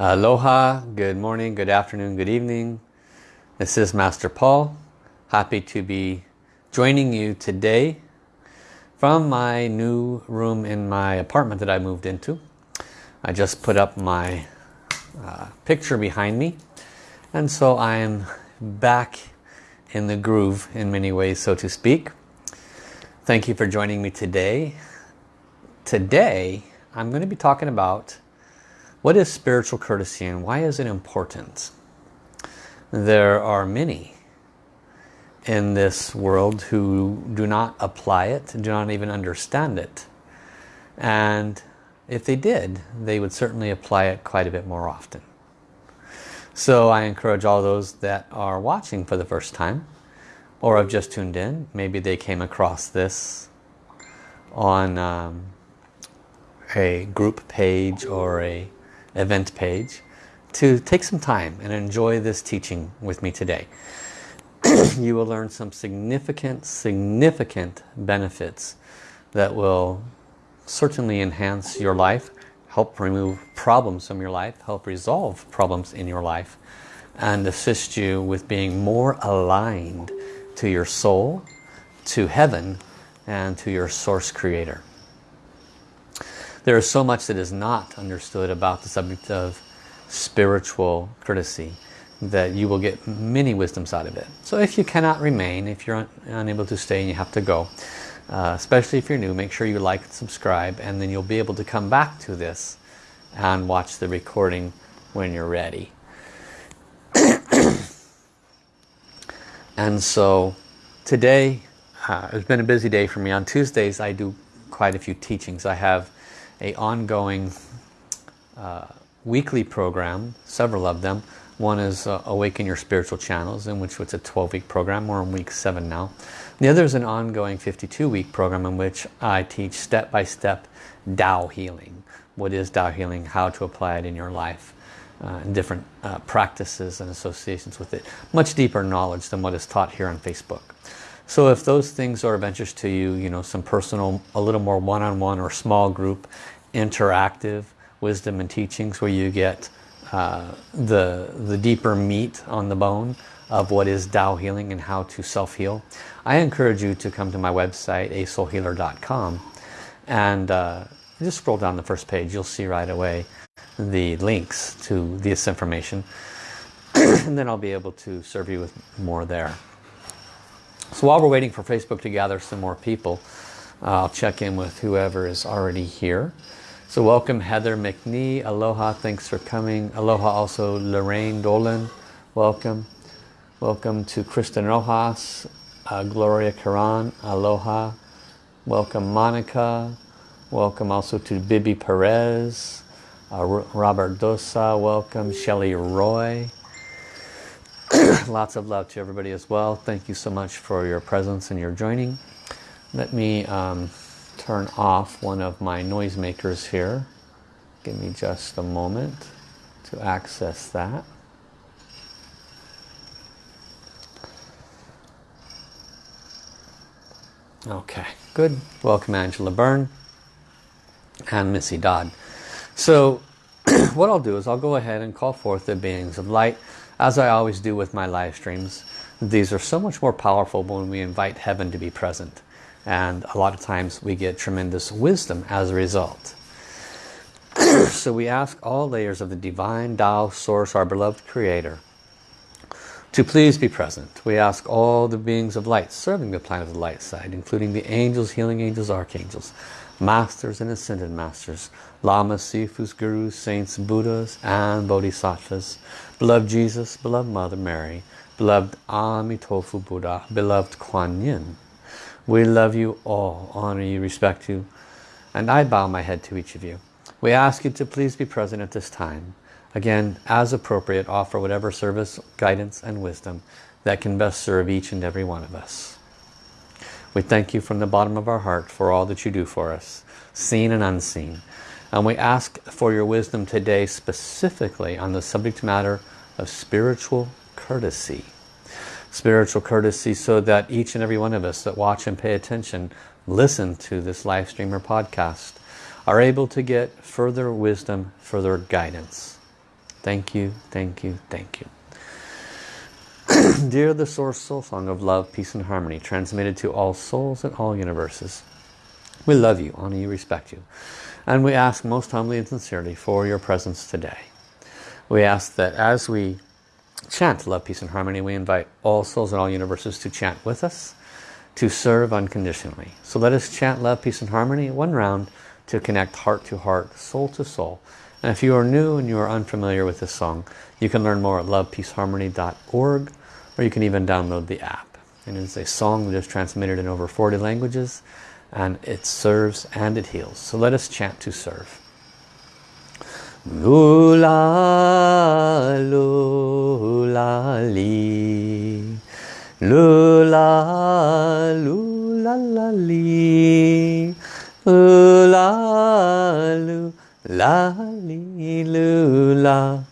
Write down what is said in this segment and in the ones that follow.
Aloha, good morning, good afternoon, good evening. This is Master Paul. Happy to be joining you today from my new room in my apartment that I moved into. I just put up my uh, picture behind me and so I am back in the groove in many ways so to speak. Thank you for joining me today. Today I'm going to be talking about what is spiritual courtesy and why is it important? There are many in this world who do not apply it, do not even understand it. And if they did, they would certainly apply it quite a bit more often. So I encourage all those that are watching for the first time or have just tuned in, maybe they came across this on um, a group page or a event page to take some time and enjoy this teaching with me today. you will learn some significant, significant benefits that will certainly enhance your life, help remove problems from your life, help resolve problems in your life, and assist you with being more aligned to your soul, to heaven, and to your source creator. There is so much that is not understood about the subject of spiritual courtesy that you will get many wisdoms out of it. So if you cannot remain, if you're un unable to stay and you have to go, uh, especially if you're new, make sure you like and subscribe and then you'll be able to come back to this and watch the recording when you're ready. and so today, uh, it's been a busy day for me. On Tuesdays I do quite a few teachings. I have a ongoing uh, weekly program, several of them. One is uh, Awaken Your Spiritual Channels, in which it's a 12-week program. We're in week 7 now. The other is an ongoing 52-week program in which I teach step-by-step -step healing. What is Tao healing? How to apply it in your life. Uh, and different uh, practices and associations with it. Much deeper knowledge than what is taught here on Facebook. So if those things are of interest to you, you know, some personal, a little more one-on-one -on -one or small group, interactive wisdom and teachings where you get uh, the, the deeper meat on the bone of what is Tao healing and how to self-heal. I encourage you to come to my website, asoulhealer.com and uh, just scroll down the first page. You'll see right away the links to this information and then I'll be able to serve you with more there. So while we're waiting for Facebook to gather some more people, I'll check in with whoever is already here. So welcome Heather McNee. Aloha, thanks for coming. Aloha also Lorraine Dolan. Welcome. Welcome to Kristen Rojas, uh, Gloria Karan. Aloha. Welcome Monica. Welcome also to Bibi Perez. Uh, Robert Dosa. Welcome Shelly Roy. Lots of love to everybody as well. Thank you so much for your presence and your joining. Let me um, turn off one of my noisemakers here. Give me just a moment to access that. Okay, good. Welcome Angela Byrne and Missy Dodd. So what I'll do is I'll go ahead and call forth the beings of light as I always do with my live streams. These are so much more powerful when we invite heaven to be present and a lot of times we get tremendous wisdom as a result. so we ask all layers of the divine Tao source, our beloved creator, to please be present. We ask all the beings of light serving the planet of the light side, including the angels, healing angels, archangels, masters and ascended masters, lamas, sifus, gurus, saints, buddhas, and bodhisattvas, beloved Jesus, beloved Mother Mary, beloved Amitofu Buddha, beloved Kuan Yin, we love you all, honor you, respect you, and I bow my head to each of you. We ask you to please be present at this time. Again, as appropriate, offer whatever service, guidance, and wisdom that can best serve each and every one of us. We thank you from the bottom of our heart for all that you do for us, seen and unseen. And we ask for your wisdom today specifically on the subject matter of spiritual courtesy spiritual courtesy so that each and every one of us that watch and pay attention, listen to this live stream or podcast, are able to get further wisdom, further guidance. Thank you, thank you, thank you. Dear the Source Soul Song of Love, Peace and Harmony, transmitted to all souls in all universes. We love you, honor you, respect you. And we ask most humbly and sincerely for your presence today. We ask that as we chant love, peace and harmony, we invite all souls and all universes to chant with us, to serve unconditionally. So let us chant love, peace and harmony one round to connect heart to heart, soul to soul. And if you are new and you are unfamiliar with this song, you can learn more at lovepeaceharmony.org or you can even download the app. And it's a song that is transmitted in over 40 languages and it serves and it heals. So let us chant to serve. 噜啦噜啦哩，噜啦噜啦啦哩，噜啦噜啦哩，噜啦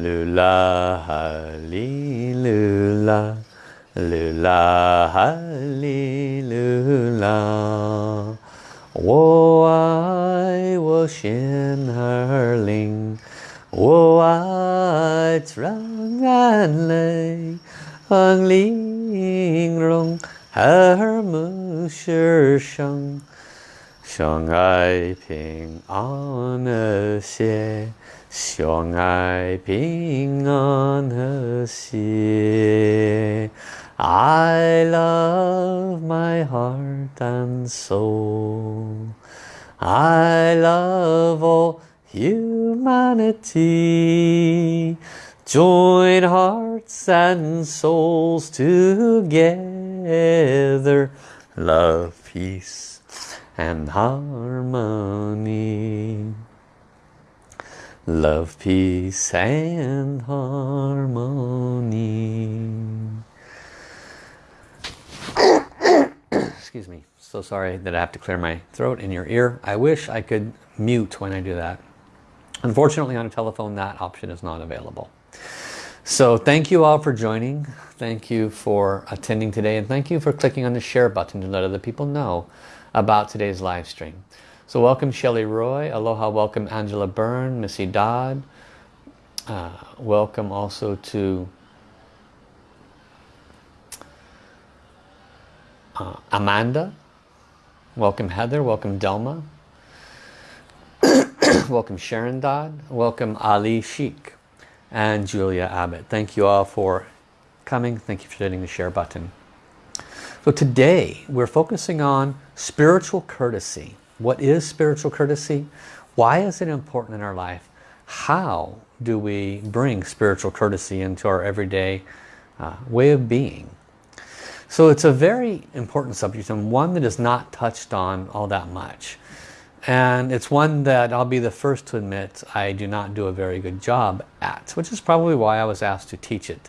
噜啦哈哩，噜啦噜啦哈哩，噜啦，我爱。ocean hurling. Oh, O'er wide strong and lay on ling rong her mu shi sheng Xiong ai ping on her xie Xiong ai ping on her xie I love my heart and soul. I love all humanity. Join hearts and souls together. Love, peace and harmony. Love, peace and harmony. excuse me so sorry that I have to clear my throat in your ear. I wish I could mute when I do that. Unfortunately on a telephone that option is not available. So thank you all for joining. Thank you for attending today. And thank you for clicking on the share button to let other people know about today's live stream. So welcome Shelly Roy. Aloha welcome Angela Byrne Missy Dodd. Uh, welcome also to uh, Amanda. Welcome Heather. Welcome Delma. welcome Sharon Dodd. Welcome Ali Sheik and Julia Abbott. Thank you all for coming. Thank you for hitting the share button. So today we're focusing on spiritual courtesy. What is spiritual courtesy? Why is it important in our life? How do we bring spiritual courtesy into our everyday uh, way of being? So it's a very important subject and one that is not touched on all that much. And it's one that I'll be the first to admit I do not do a very good job at, which is probably why I was asked to teach it.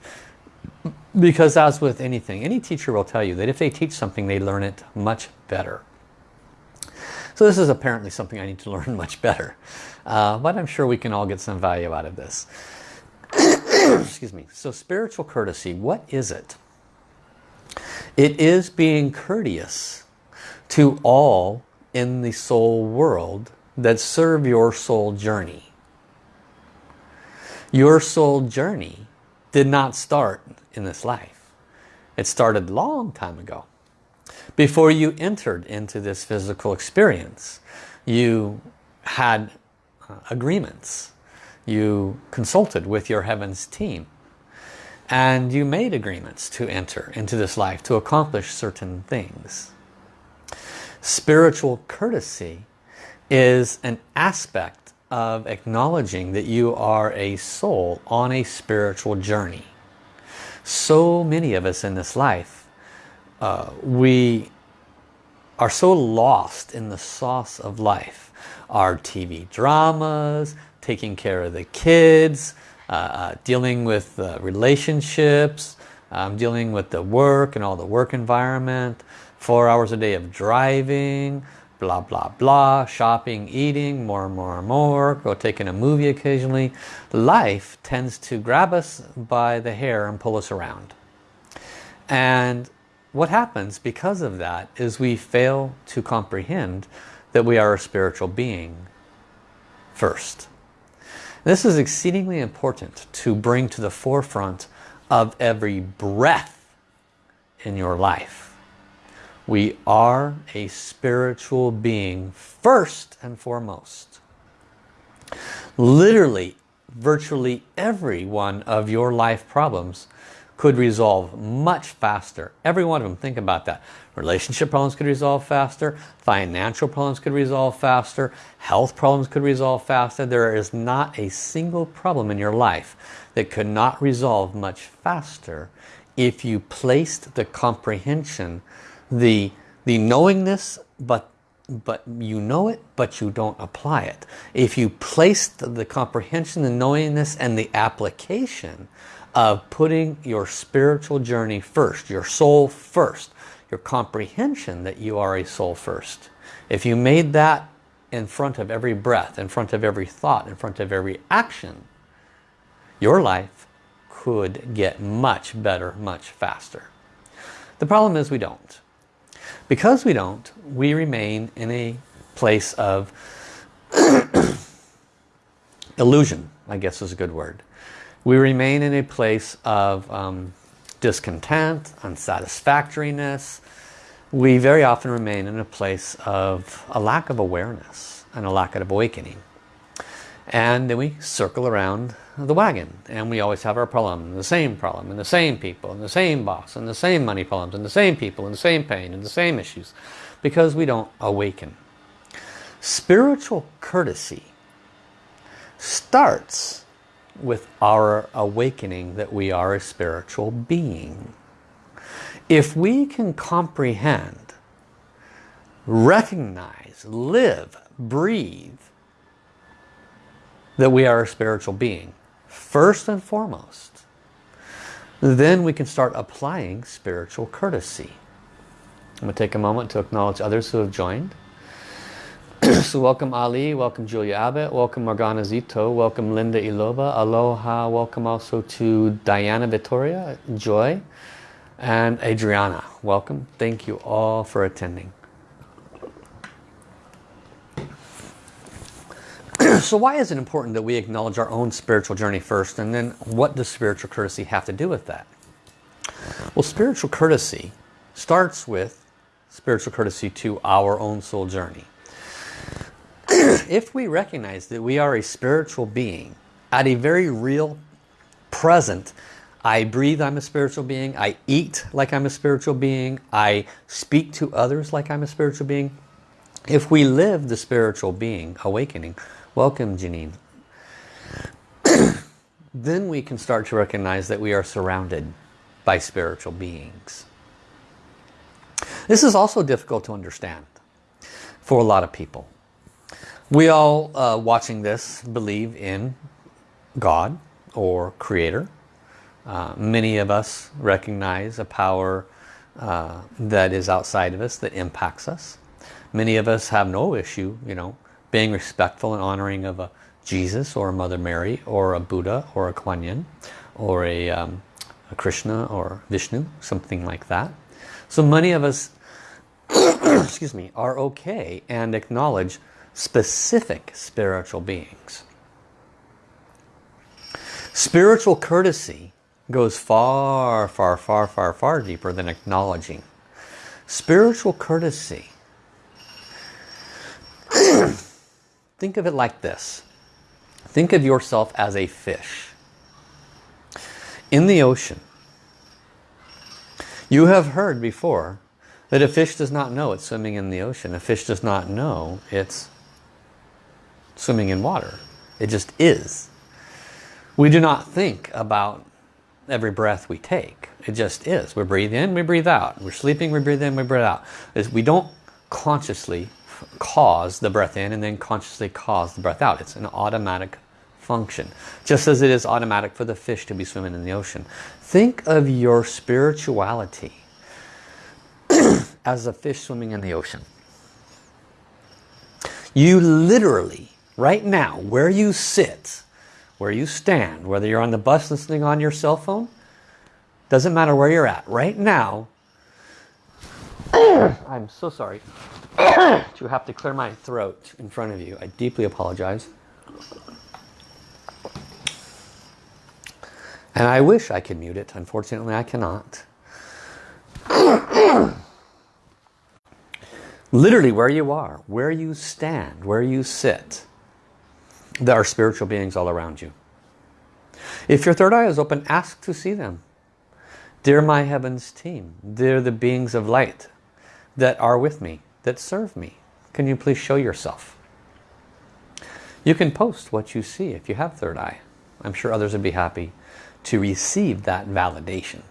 Because as with anything, any teacher will tell you that if they teach something, they learn it much better. So this is apparently something I need to learn much better. Uh, but I'm sure we can all get some value out of this. Excuse me. So spiritual courtesy, what is it? It is being courteous to all in the soul world that serve your soul journey. Your soul journey did not start in this life. It started long time ago. Before you entered into this physical experience, you had uh, agreements. You consulted with your heavens team and you made agreements to enter into this life to accomplish certain things. Spiritual courtesy is an aspect of acknowledging that you are a soul on a spiritual journey. So many of us in this life, uh, we are so lost in the sauce of life. Our TV dramas, taking care of the kids, uh, uh, dealing with relationships, um, dealing with the work and all the work environment, four hours a day of driving, blah blah blah, shopping, eating, more and more and more, go taking a movie occasionally. Life tends to grab us by the hair and pull us around. And what happens because of that is we fail to comprehend that we are a spiritual being first. This is exceedingly important to bring to the forefront of every breath in your life. We are a spiritual being first and foremost. Literally, virtually every one of your life problems could resolve much faster. Every one of them, think about that. Relationship problems could resolve faster. Financial problems could resolve faster. Health problems could resolve faster. There is not a single problem in your life that could not resolve much faster if you placed the comprehension, the, the knowingness, but but you know it, but you don't apply it. If you placed the comprehension, the knowingness, and the application of putting your spiritual journey first, your soul first, your comprehension that you are a soul first. If you made that in front of every breath, in front of every thought, in front of every action, your life could get much better, much faster. The problem is we don't. Because we don't, we remain in a place of illusion, I guess is a good word. We remain in a place of um, discontent, unsatisfactoriness. We very often remain in a place of a lack of awareness and a lack of awakening. And then we circle around the wagon and we always have our problem, the same problem, and the same people, and the same boss, and the same money problems, and the same people, and the same pain, and the same issues because we don't awaken. Spiritual courtesy starts with our awakening that we are a spiritual being. If we can comprehend, recognize, live, breathe, that we are a spiritual being, first and foremost, then we can start applying spiritual courtesy. I'm going to take a moment to acknowledge others who have joined. so welcome Ali, welcome Julia Abbott, welcome Morgana Zito, welcome Linda Ilova, aloha, welcome also to Diana Vittoria, Joy, and Adriana. Welcome. Thank you all for attending. so why is it important that we acknowledge our own spiritual journey first and then what does spiritual courtesy have to do with that? Well, spiritual courtesy starts with spiritual courtesy to our own soul journey. If we recognize that we are a spiritual being at a very real present I breathe, I'm a spiritual being. I eat like I'm a spiritual being. I speak to others like I'm a spiritual being. If we live the spiritual being awakening, welcome Janine, then we can start to recognize that we are surrounded by spiritual beings. This is also difficult to understand for a lot of people. We all uh, watching this believe in God or Creator. Uh, many of us recognize a power uh, that is outside of us that impacts us. Many of us have no issue, you know, being respectful and honoring of a Jesus or a Mother Mary or a Buddha or a Kuan Yin or a, um, a Krishna or Vishnu, something like that. So many of us, excuse me, are okay and acknowledge specific spiritual beings. Spiritual courtesy goes far, far, far, far, far deeper than acknowledging. Spiritual courtesy. Think of it like this. Think of yourself as a fish. In the ocean, you have heard before that a fish does not know it's swimming in the ocean. A fish does not know it's swimming in water. It just is. We do not think about every breath we take. It just is. We breathe in, we breathe out. We're sleeping, we breathe in, we breathe out. We don't consciously cause the breath in and then consciously cause the breath out. It's an automatic function. Just as it is automatic for the fish to be swimming in the ocean. Think of your spirituality as a fish swimming in the ocean. You literally right now, where you sit, where you stand, whether you're on the bus listening on your cell phone, doesn't matter where you're at. Right now, I'm so sorry to have to clear my throat in front of you. I deeply apologize. And I wish I could mute it. Unfortunately, I cannot. Literally where you are, where you stand, where you sit, there are spiritual beings all around you. If your third eye is open, ask to see them. Dear my heavens team, they're the beings of light that are with me, that serve me. Can you please show yourself? You can post what you see if you have third eye. I'm sure others would be happy to receive that validation.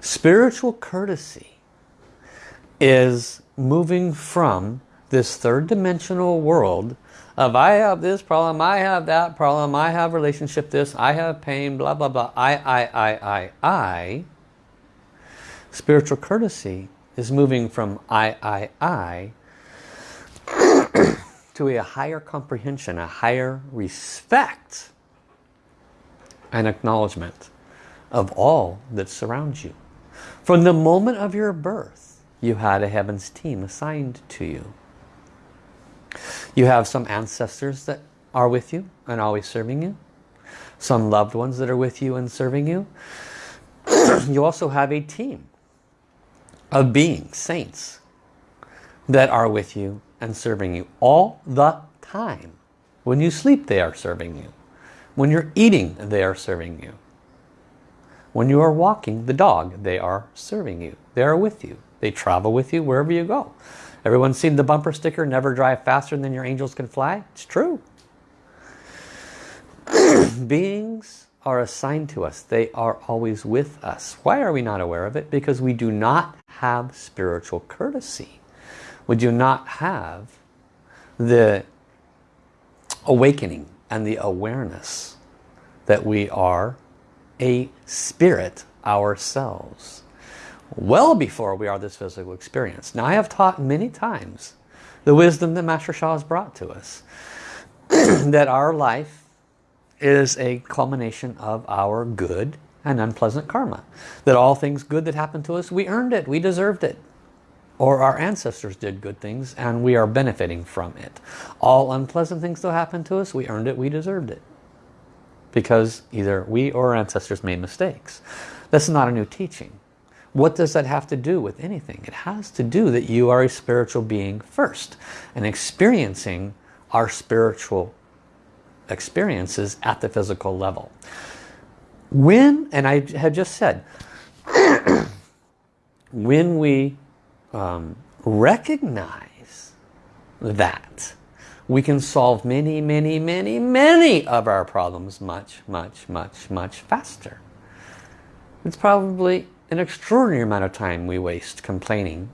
Spiritual courtesy is moving from this third dimensional world of I have this problem, I have that problem, I have relationship this, I have pain, blah, blah, blah, I, I, I, I, I. Spiritual courtesy is moving from I, I, I to a higher comprehension, a higher respect and acknowledgement of all that surrounds you. From the moment of your birth, you had a heavens team assigned to you. You have some ancestors that are with you and always serving you. Some loved ones that are with you and serving you. you also have a team of beings, saints, that are with you and serving you all the time. When you sleep, they are serving you. When you're eating, they are serving you. When you are walking the dog, they are serving you. They are with you. They travel with you wherever you go. Everyone's seen the bumper sticker, never drive faster than your angels can fly? It's true. Beings are assigned to us. They are always with us. Why are we not aware of it? Because we do not have spiritual courtesy. We do not have the awakening and the awareness that we are a spirit ourselves well before we are this physical experience. Now I have taught many times the wisdom that Master Sha has brought to us. that our life is a culmination of our good and unpleasant karma. That all things good that happen to us, we earned it, we deserved it. Or our ancestors did good things and we are benefiting from it. All unpleasant things that happen to us, we earned it, we deserved it. Because either we or our ancestors made mistakes. This is not a new teaching. What does that have to do with anything? It has to do that you are a spiritual being first and experiencing our spiritual experiences at the physical level. When, and I had just said, when we um, recognize that, we can solve many, many, many, many of our problems much, much, much, much faster. It's probably an extraordinary amount of time we waste complaining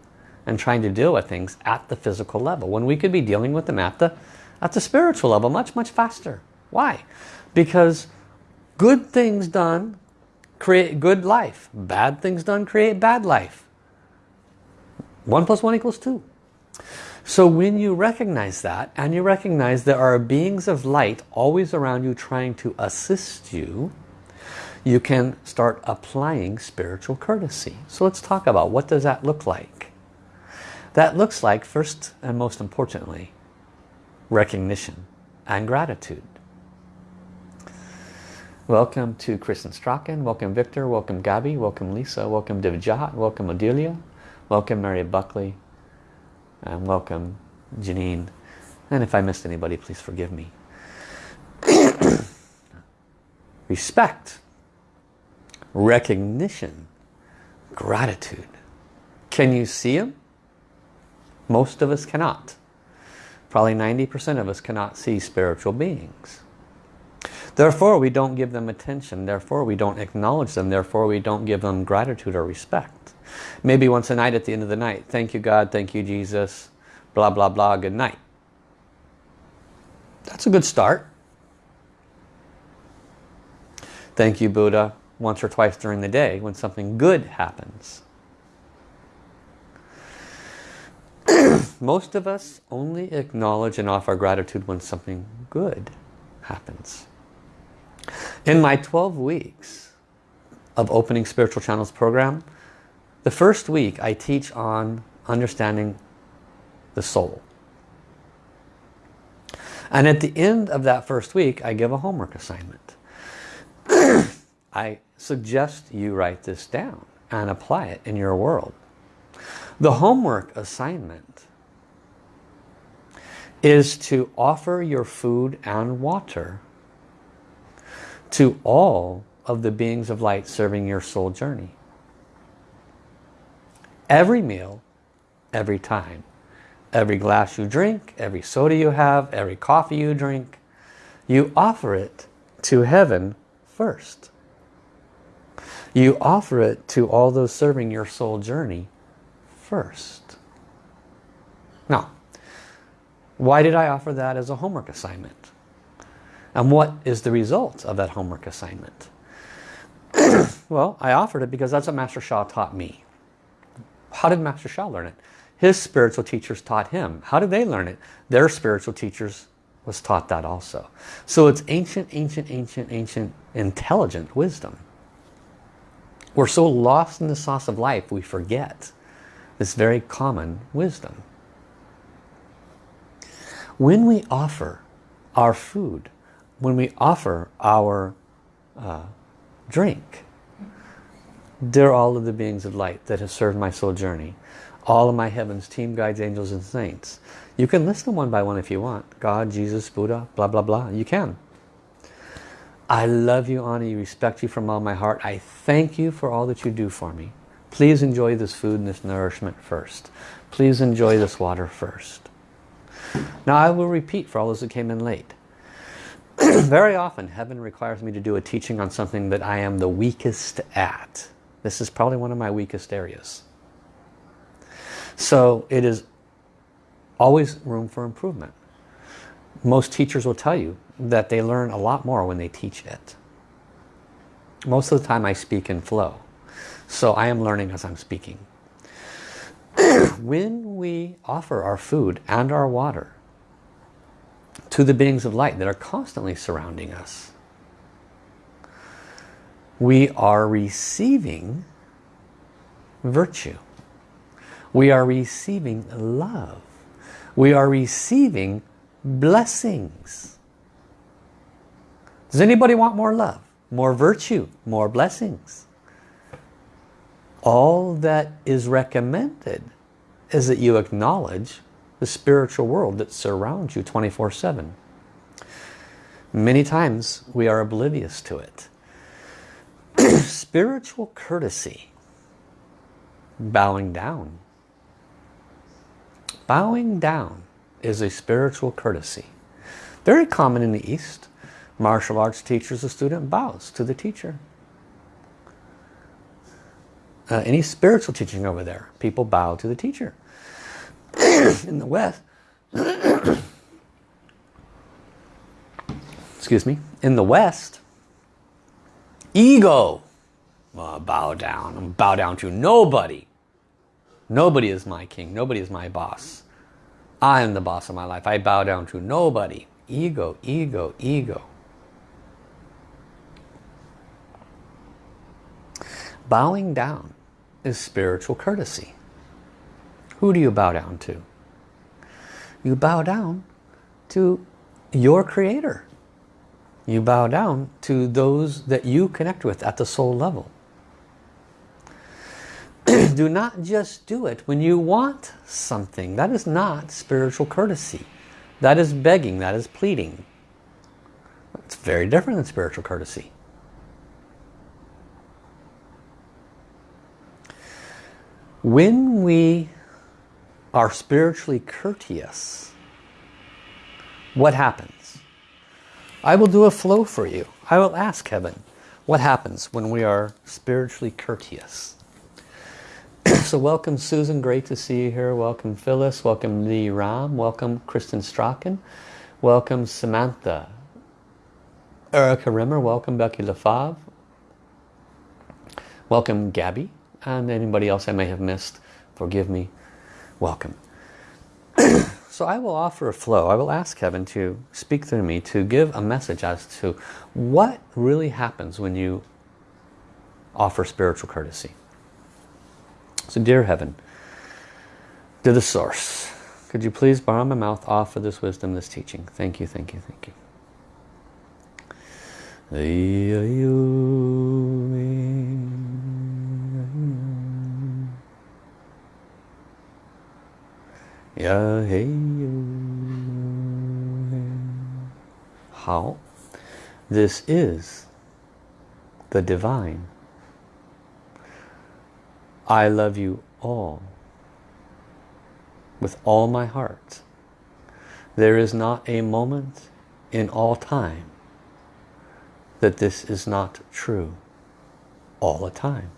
and trying to deal with things at the physical level. When we could be dealing with them at the at the spiritual level much much faster. Why? Because good things done create good life. Bad things done create bad life. One plus one equals two. So when you recognize that and you recognize there are beings of light always around you trying to assist you you can start applying spiritual courtesy. So let's talk about what does that look like. That looks like, first and most importantly, recognition and gratitude. Welcome to Kristen Strachan, welcome Victor, welcome Gabby, welcome Lisa, welcome Divjat, welcome Adelia, welcome Mary Buckley, and welcome Janine. And if I missed anybody, please forgive me. Respect recognition, gratitude. Can you see them? Most of us cannot. Probably 90% of us cannot see spiritual beings. Therefore, we don't give them attention. Therefore, we don't acknowledge them. Therefore, we don't give them gratitude or respect. Maybe once a night at the end of the night, thank you God, thank you Jesus, blah, blah, blah, good night. That's a good start. Thank you Buddha, once or twice during the day when something good happens. Most of us only acknowledge and offer gratitude when something good happens. In my 12 weeks of Opening Spiritual Channels program, the first week I teach on understanding the soul. And at the end of that first week, I give a homework assignment. I suggest you write this down and apply it in your world. The homework assignment is to offer your food and water to all of the beings of light serving your soul journey. Every meal, every time. Every glass you drink, every soda you have, every coffee you drink, you offer it to heaven first. You offer it to all those serving your soul journey first. Now, why did I offer that as a homework assignment? And what is the result of that homework assignment? well, I offered it because that's what Master Sha taught me. How did Master Sha learn it? His spiritual teachers taught him. How did they learn it? Their spiritual teachers was taught that also. So it's ancient, ancient, ancient, ancient, intelligent wisdom. We're so lost in the sauce of life we forget this very common wisdom. When we offer our food, when we offer our uh, drink, they're all of the beings of light that have served my soul journey. All of my heavens, team guides, angels and saints. You can list them one by one if you want. God, Jesus, Buddha, blah, blah, blah. You can. I love you, you, respect you from all my heart. I thank you for all that you do for me. Please enjoy this food and this nourishment first. Please enjoy this water first. Now I will repeat for all those that came in late. Very often heaven requires me to do a teaching on something that I am the weakest at. This is probably one of my weakest areas. So it is always room for improvement. Most teachers will tell you that they learn a lot more when they teach it. Most of the time I speak in flow. So I am learning as I'm speaking. when we offer our food and our water to the beings of light that are constantly surrounding us, we are receiving virtue. We are receiving love. We are receiving blessings. Does anybody want more love? More virtue? More blessings? All that is recommended is that you acknowledge the spiritual world that surrounds you 24-7. Many times we are oblivious to it. spiritual courtesy, bowing down. Bowing down is a spiritual courtesy. Very common in the East. Martial arts teachers, the student bows to the teacher. Uh, any spiritual teaching over there, people bow to the teacher. in the West, excuse me, in the West, ego, uh, bow down, bow down to nobody. Nobody is my king, nobody is my boss. I am the boss of my life. I bow down to nobody. Ego, ego, ego. Bowing down is spiritual courtesy. Who do you bow down to? You bow down to your creator. You bow down to those that you connect with at the soul level. do not just do it when you want something. That is not spiritual courtesy. That is begging. That is pleading. It's very different than spiritual courtesy. When we are spiritually courteous, what happens? I will do a flow for you. I will ask heaven, what happens when we are spiritually courteous? so welcome Susan, great to see you here. Welcome Phyllis, welcome Lee Ram, welcome Kristen Strachan, welcome Samantha. Erica Rimmer, welcome Becky Lefave, welcome Gabby, and anybody else I may have missed, forgive me, welcome. so I will offer a flow. I will ask heaven to speak through me to give a message as to what really happens when you offer spiritual courtesy. So dear heaven, to the source, could you please borrow my mouth off for this wisdom, this teaching? Thank you, thank you, thank you. 呀嘿哟。好，This is the divine. I love you all with all my heart. There is not a moment in all time that this is not true all the time.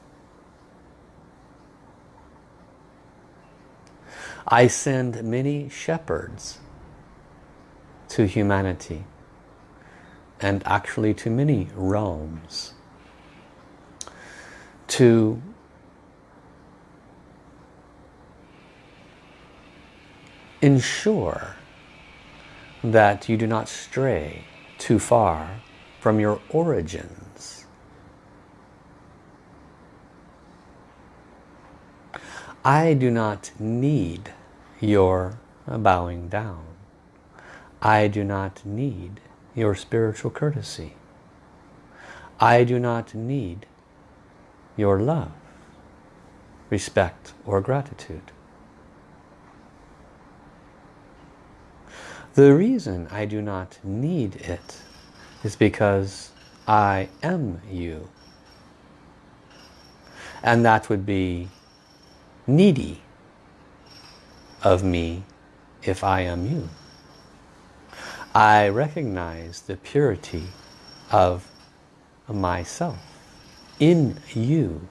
I send many shepherds to humanity and actually to many realms to ensure that you do not stray too far from your origins. I do not need your bowing down. I do not need your spiritual courtesy. I do not need your love, respect or gratitude. The reason I do not need it is because I am you. And that would be needy of me if I am you. I recognize the purity of myself in you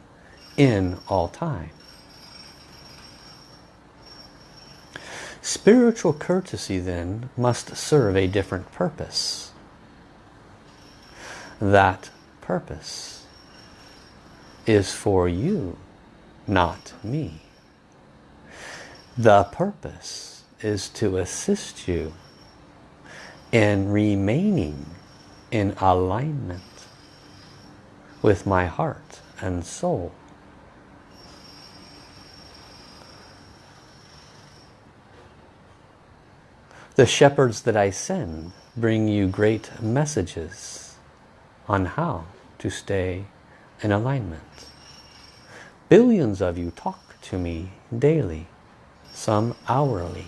in all time. Spiritual courtesy then must serve a different purpose. That purpose is for you, not me. The purpose is to assist you in remaining in alignment with my heart and soul. The shepherds that I send bring you great messages on how to stay in alignment. Billions of you talk to me daily, some hourly.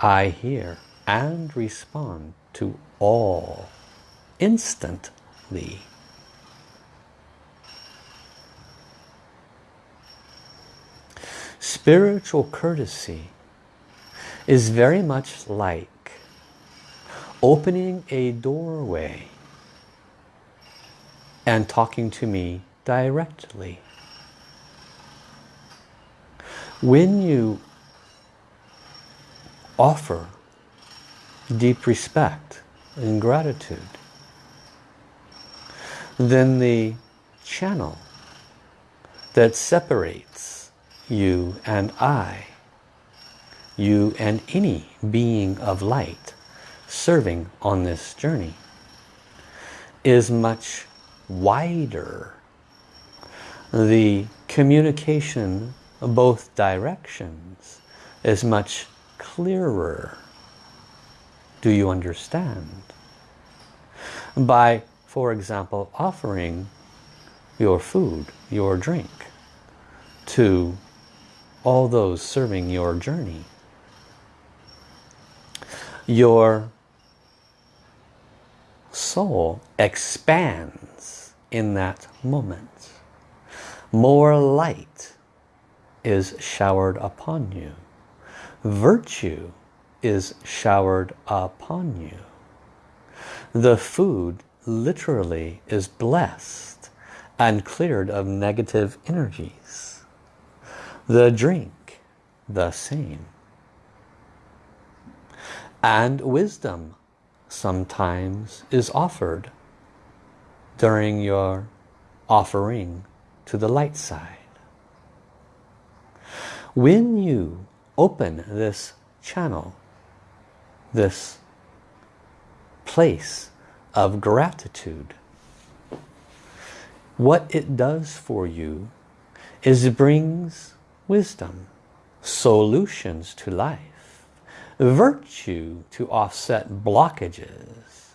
I hear and respond to all instantly. Spiritual courtesy is very much like opening a doorway and talking to me directly. When you offer deep respect and gratitude, then the channel that separates you and I you and any being of light serving on this journey is much wider. The communication both directions is much clearer. Do you understand? By, for example, offering your food, your drink to all those serving your journey your soul expands in that moment. More light is showered upon you. Virtue is showered upon you. The food literally is blessed and cleared of negative energies. The drink, the same and wisdom sometimes is offered during your offering to the light side. When you open this channel, this place of gratitude, what it does for you is it brings wisdom, solutions to life virtue to offset blockages.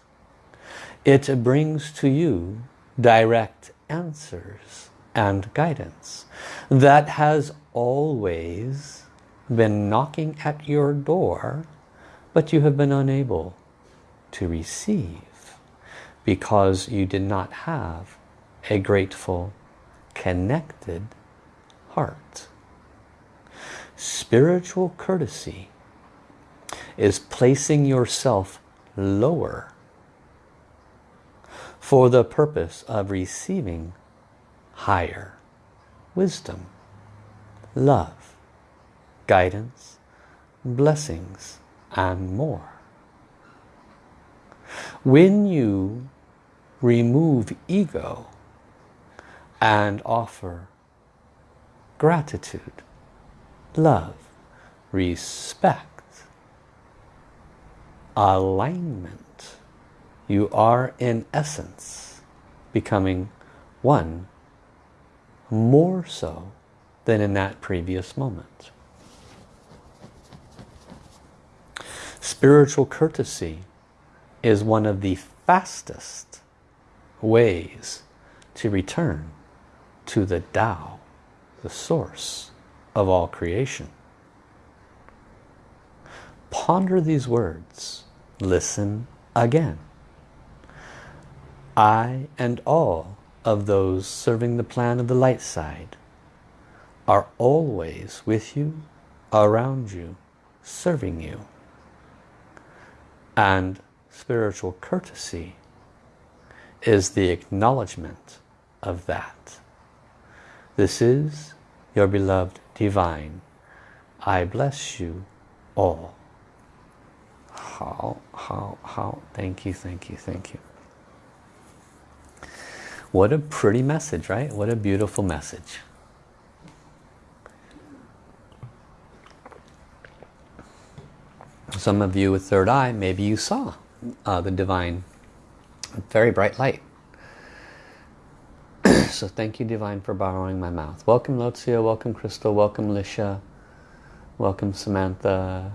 It brings to you direct answers and guidance that has always been knocking at your door, but you have been unable to receive because you did not have a grateful, connected heart. Spiritual courtesy is placing yourself lower for the purpose of receiving higher. Wisdom, love, guidance, blessings, and more. When you remove ego and offer gratitude, love, respect, alignment, you are in essence becoming one more so than in that previous moment. Spiritual courtesy is one of the fastest ways to return to the Tao, the source of all creation. Ponder these words. Listen again. I and all of those serving the plan of the light side are always with you, around you, serving you. And spiritual courtesy is the acknowledgement of that. This is your beloved divine. I bless you all. How, how, how. Thank you, thank you, thank you. What a pretty message, right? What a beautiful message. Some of you with third eye, maybe you saw uh, the divine, very bright light. so thank you, divine, for borrowing my mouth. Welcome, Lotsia. Welcome, Crystal. Welcome, Lisha. Welcome, Samantha.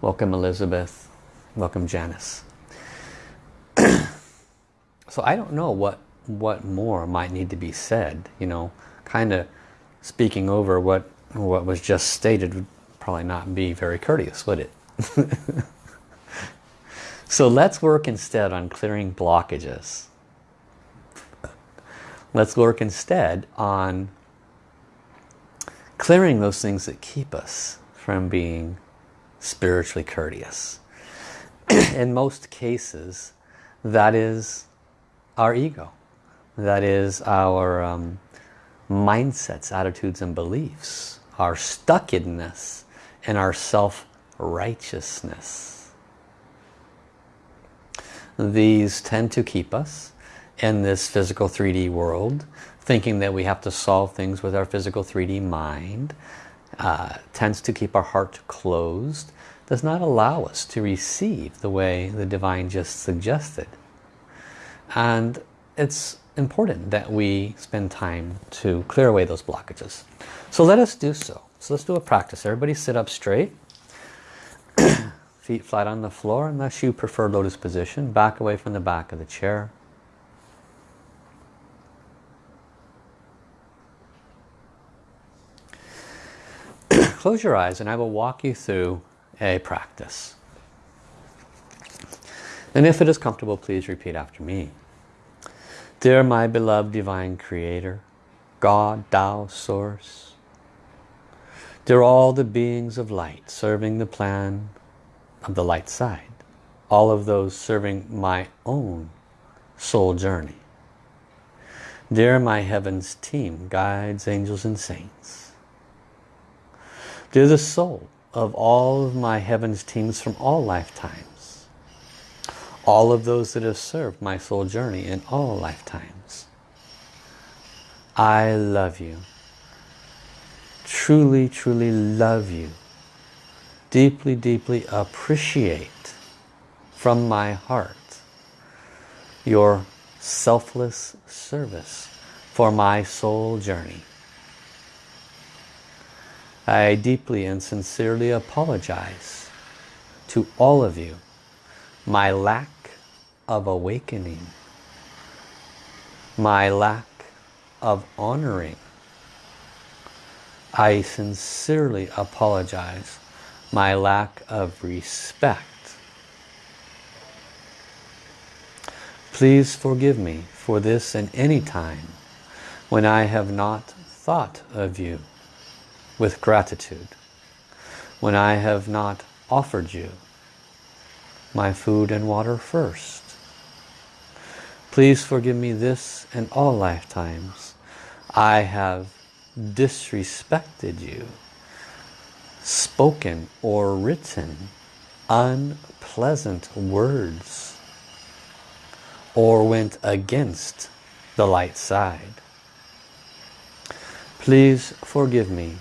Welcome, Elizabeth. Welcome, Janice. So I don't know what, what more might need to be said, you know, kind of speaking over what, what was just stated would probably not be very courteous, would it? so let's work instead on clearing blockages. Let's work instead on clearing those things that keep us from being spiritually courteous. In most cases, that is our ego. That is our um, mindsets, attitudes and beliefs, our stuckedness and our self-righteousness. These tend to keep us in this physical 3D world, thinking that we have to solve things with our physical 3D mind, uh, tends to keep our heart closed, does not allow us to receive the way the divine just suggested. And it's important that we spend time to clear away those blockages. So let us do so. So let's do a practice. Everybody sit up straight. Feet flat on the floor unless you prefer lotus position. Back away from the back of the chair. Close your eyes and I will walk you through a practice. And if it is comfortable, please repeat after me. Dear my beloved Divine Creator, God, Tao, Source, dear all the beings of light serving the plan of the light side, all of those serving my own soul journey. Dear my heavens team, guides, angels and saints. Dear the soul of all of my heavens teams from all lifetimes. All of those that have served my soul journey in all lifetimes. I love you. Truly, truly love you. Deeply, deeply appreciate from my heart your selfless service for my soul journey. I deeply and sincerely apologize to all of you. My lack of awakening, my lack of honoring. I sincerely apologize. My lack of respect. Please forgive me for this and any time when I have not thought of you with gratitude, when I have not offered you my food and water first. Please forgive me this and all lifetimes. I have disrespected you, spoken or written unpleasant words, or went against the light side. Please forgive me,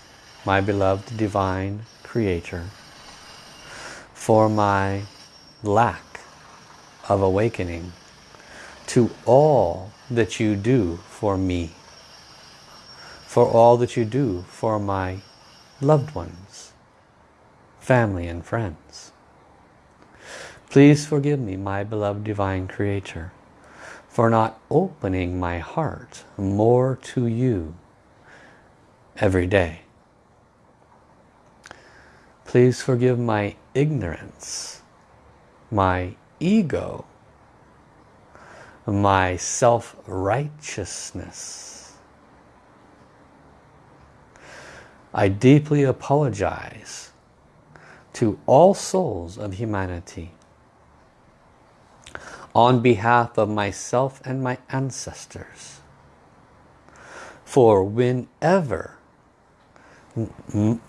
my beloved divine creator, for my lack of awakening to all that you do for me, for all that you do for my loved ones, family and friends. Please forgive me, my beloved divine creator, for not opening my heart more to you every day. Please forgive my ignorance, my ego, my self-righteousness. I deeply apologize to all souls of humanity on behalf of myself and my ancestors for whenever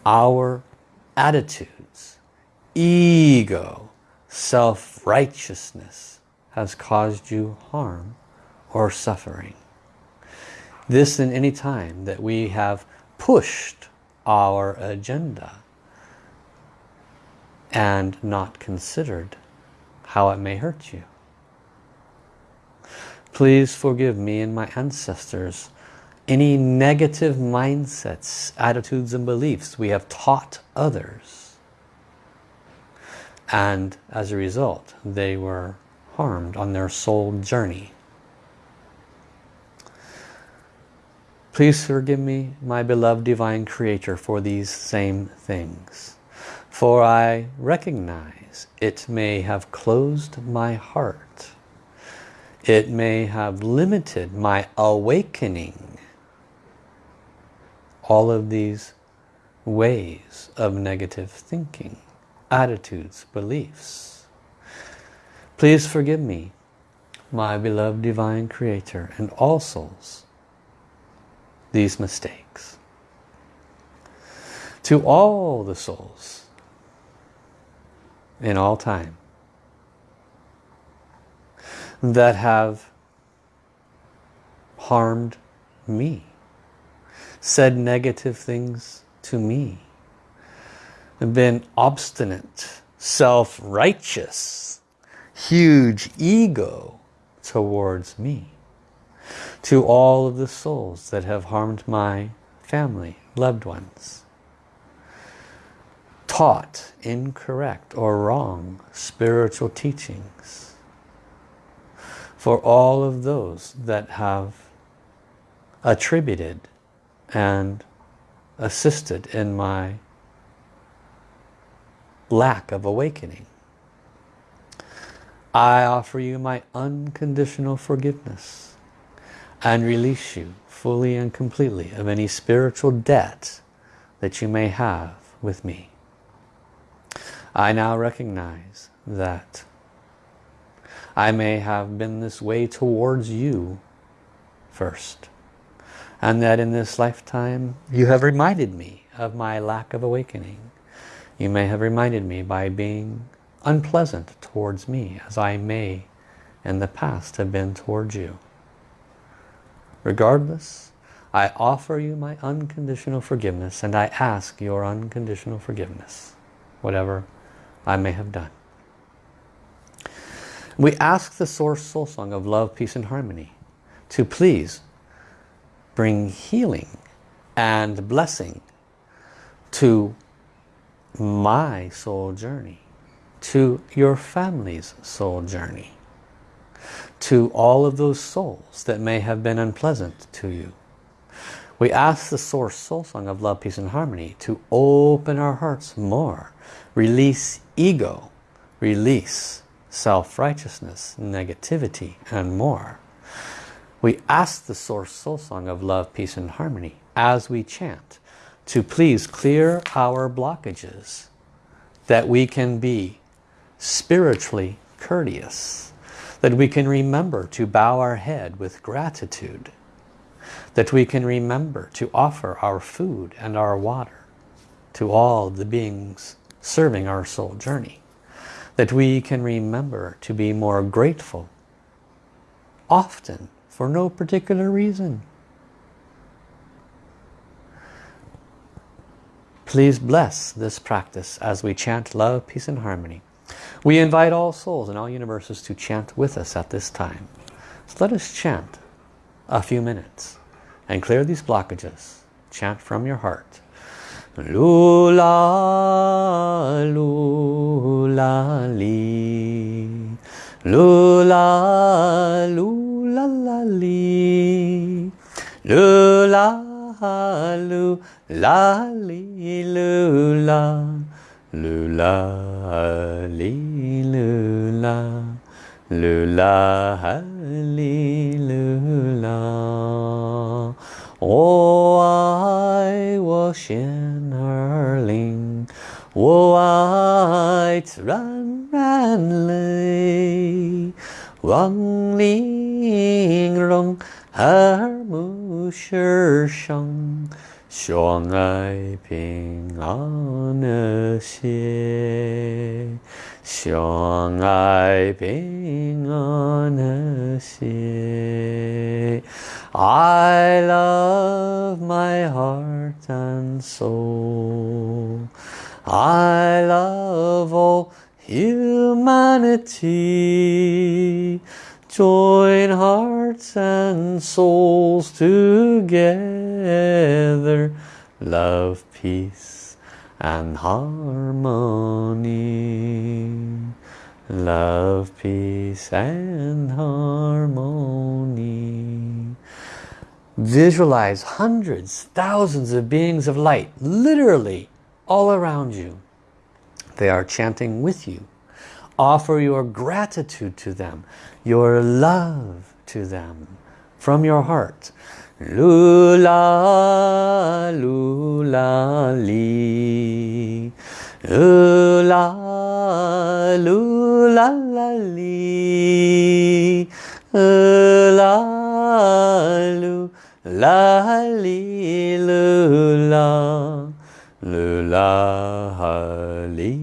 our attitudes, ego, self-righteousness has caused you harm or suffering. This in any time that we have pushed our agenda and not considered how it may hurt you. Please forgive me and my ancestors any negative mindsets, attitudes and beliefs we have taught others. And as a result, they were harmed on their soul journey. Please forgive me, my beloved Divine Creator, for these same things. For I recognize it may have closed my heart. It may have limited my awakening all of these ways of negative thinking, attitudes, beliefs. Please forgive me, my beloved Divine Creator and all souls, these mistakes. To all the souls in all time that have harmed me said negative things to me, been obstinate, self-righteous, huge ego towards me. To all of the souls that have harmed my family, loved ones. Taught incorrect or wrong spiritual teachings. For all of those that have attributed and assisted in my lack of awakening. I offer you my unconditional forgiveness and release you fully and completely of any spiritual debt that you may have with me. I now recognize that I may have been this way towards you first and that in this lifetime you have reminded me of my lack of awakening. You may have reminded me by being unpleasant towards me as I may in the past have been towards you. Regardless, I offer you my unconditional forgiveness and I ask your unconditional forgiveness, whatever I may have done. We ask the Source Soul Song of Love, Peace and Harmony to please bring healing and blessing to my soul journey, to your family's soul journey, to all of those souls that may have been unpleasant to you. We ask the Source Soul Song of Love, Peace and Harmony to open our hearts more. Release ego. Release self-righteousness, negativity and more. We ask the Source Soul Song of Love, Peace and Harmony as we chant to please clear our blockages that we can be spiritually courteous, that we can remember to bow our head with gratitude, that we can remember to offer our food and our water to all the beings serving our soul journey, that we can remember to be more grateful often for no particular reason. Please bless this practice as we chant love, peace and harmony. We invite all souls in all universes to chant with us at this time. So let us chant a few minutes and clear these blockages. Chant from your heart. Lula, lula, li. Lula, lula, la, li. Lula, lula, la, li, lula. Lula, li, lula. Lula, li, lula. 我爱我心儿灵，我爱自然然类， Wang Ling Rong Har Mu Shi Shang Xuang Ai Ping An Xie Xuang Ai Ping An Xie I love my heart and soul. I love all humanity. Join hearts and souls together. Love, peace and harmony. Love, peace and harmony. Visualize hundreds, thousands of beings of light, literally all around you. They are chanting with you. Offer your gratitude to them, your love to them from your heart. Lula, lula, li. Lula, lula, la, li. Lula, lula, li, lula. Lula, li,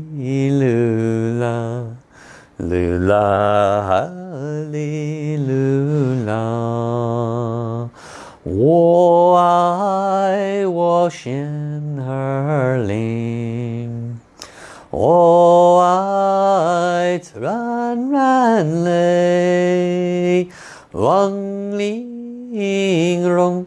lula. Lula, li, lula. 我爱我心儿灵，我爱自然然类，望玲珑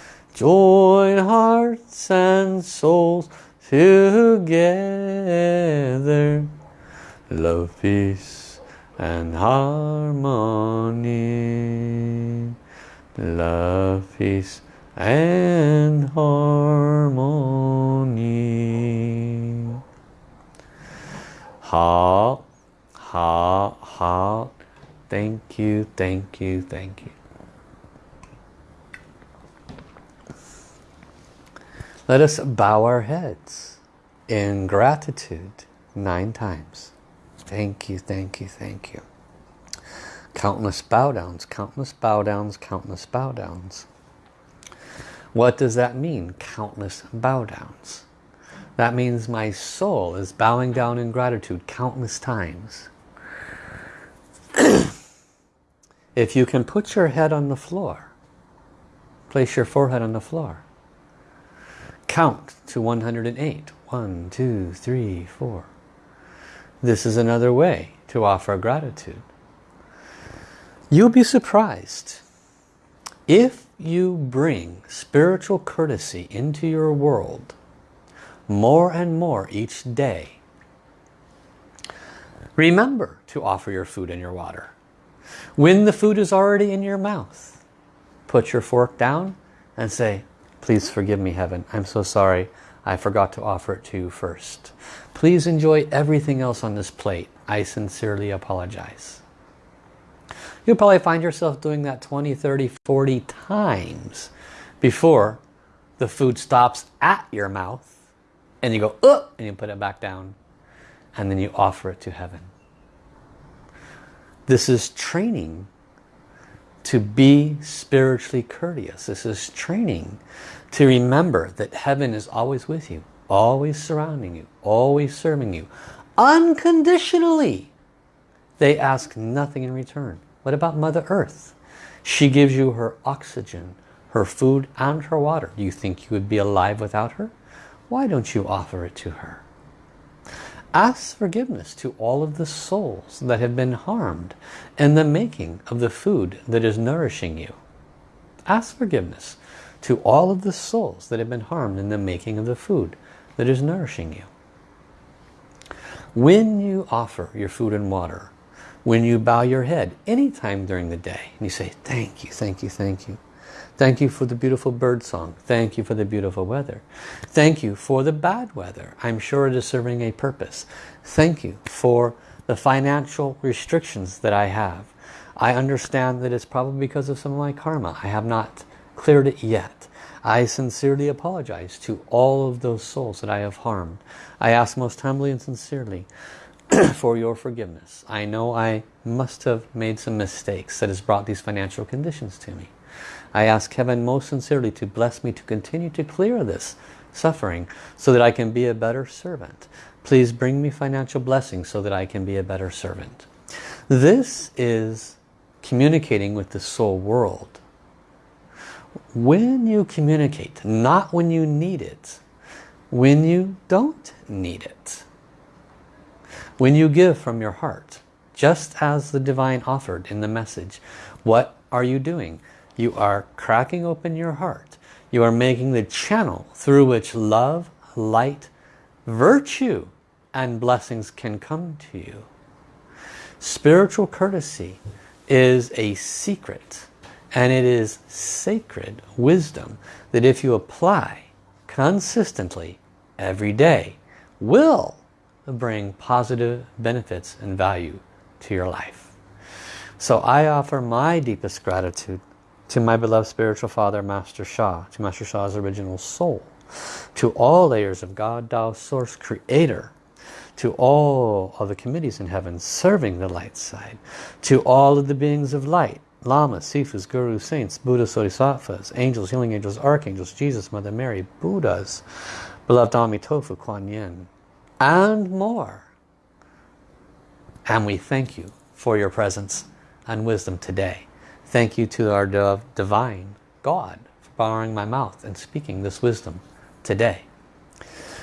Join hearts and souls together. Love, peace and harmony. Love, peace and harmony. Ha, ha, ha. Thank you, thank you, thank you. Let us bow our heads in gratitude nine times. Thank you, thank you, thank you. Countless bow downs, countless bow downs, countless bow downs. What does that mean? Countless bow downs. That means my soul is bowing down in gratitude countless times. if you can put your head on the floor, place your forehead on the floor. Count to 108. One, two, three, four. This is another way to offer gratitude. You'll be surprised if you bring spiritual courtesy into your world more and more each day. Remember to offer your food and your water. When the food is already in your mouth, put your fork down and say, please forgive me heaven, I'm so sorry I forgot to offer it to you first. Please enjoy everything else on this plate. I sincerely apologize. You'll probably find yourself doing that 20, 30, 40 times before the food stops at your mouth and you go, Ugh! and you put it back down and then you offer it to heaven. This is training to be spiritually courteous. This is training to remember that heaven is always with you, always surrounding you, always serving you, unconditionally. They ask nothing in return. What about Mother Earth? She gives you her oxygen, her food and her water. Do you think you would be alive without her? Why don't you offer it to her? Ask forgiveness to all of the souls that have been harmed in the making of the food that is nourishing you. Ask forgiveness to all of the souls that have been harmed in the making of the food that is nourishing you. When you offer your food and water, when you bow your head anytime during the day and you say thank you thank you thank you thank you for the beautiful bird song. Thank you for the beautiful weather. Thank you for the bad weather. I'm sure it is serving a purpose. Thank you for the financial restrictions that I have. I understand that it's probably because of some of my karma. I have not cleared it yet. I sincerely apologize to all of those souls that I have harmed. I ask most humbly and sincerely for your forgiveness. I know I must have made some mistakes that has brought these financial conditions to me. I ask heaven most sincerely to bless me to continue to clear this suffering so that I can be a better servant. Please bring me financial blessings so that I can be a better servant. This is communicating with the soul world. When you communicate, not when you need it, when you don't need it. When you give from your heart, just as the divine offered in the message, what are you doing? You are cracking open your heart. You are making the channel through which love, light, virtue, and blessings can come to you. Spiritual courtesy is a secret and it is sacred wisdom that if you apply consistently every day will bring positive benefits and value to your life. So I offer my deepest gratitude to my beloved spiritual father, Master Sha, to Master Sha's original soul, to all layers of God, Tao, Source, Creator, to all of the committees in heaven serving the light side, to all of the beings of light, Lamas, Sifus, Gurus, Saints, Buddhas, Bodhisattvas, Angels, Healing Angels, Archangels, Jesus, Mother Mary, Buddhas, Beloved Amitofu, Kuan Yin, and more. And we thank you for your presence and wisdom today. Thank you to our divine God for borrowing my mouth and speaking this wisdom today.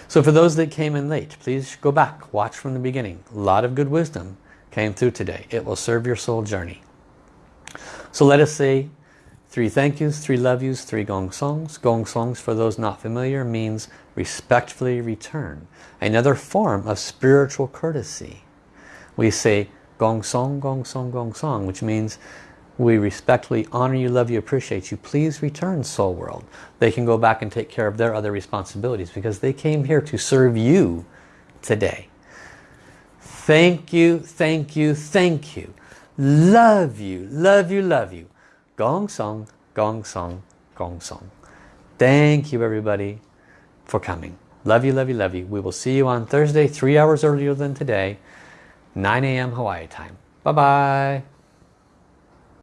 So for those that came in late, please go back, watch from the beginning. A lot of good wisdom came through today. It will serve your soul journey. So let us say three thank yous, three love yous, three gong songs. Gong songs, for those not familiar, means respectfully return. Another form of spiritual courtesy. We say gong song, gong song, gong song, which means we respectfully honor you, love you, appreciate you. Please return soul world. They can go back and take care of their other responsibilities because they came here to serve you today. Thank you, thank you, thank you. Love you, love you, love you. Gong song, gong song, gong song. Thank you everybody for coming. Love you, love you, love you. We will see you on Thursday, three hours earlier than today, 9 a.m. Hawaii time. Bye-bye.